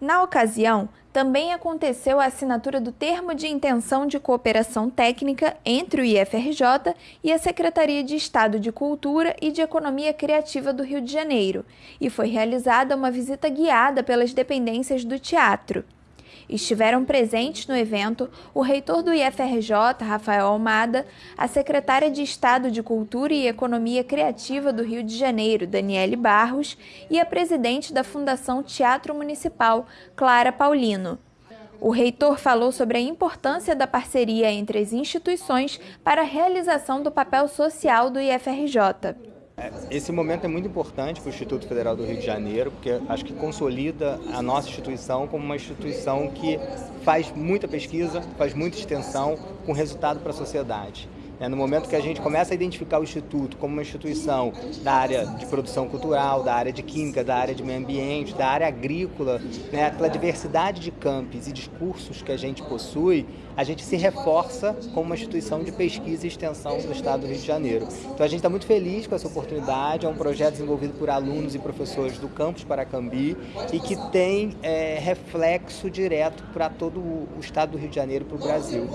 Na ocasião, também aconteceu a assinatura do Termo de Intenção de Cooperação Técnica entre o IFRJ e a Secretaria de Estado de Cultura e de Economia Criativa do Rio de Janeiro, e foi realizada uma visita guiada pelas dependências do teatro. Estiveram presentes no evento o reitor do IFRJ, Rafael Almada, a secretária de Estado de Cultura e Economia Criativa do Rio de Janeiro, Daniele Barros, e a presidente da Fundação Teatro Municipal, Clara Paulino. O reitor falou sobre a importância da parceria entre as instituições para a realização do papel social do IFRJ. É, esse momento é muito importante para o Instituto Federal do Rio de Janeiro, porque acho que consolida a nossa instituição como uma instituição que faz muita pesquisa, faz muita extensão com resultado para a sociedade. É, no momento que a gente começa a identificar o Instituto como uma instituição da área de produção cultural, da área de química, da área de meio ambiente, da área agrícola, né, pela diversidade de campos e discursos que a gente possui, a gente se reforça como uma instituição de pesquisa e extensão do Estado do Rio de Janeiro. Então a gente está muito feliz com essa oportunidade, é um projeto desenvolvido por alunos e professores do campus Paracambi e que tem é, reflexo direto para todo o Estado do Rio de Janeiro e para o Brasil.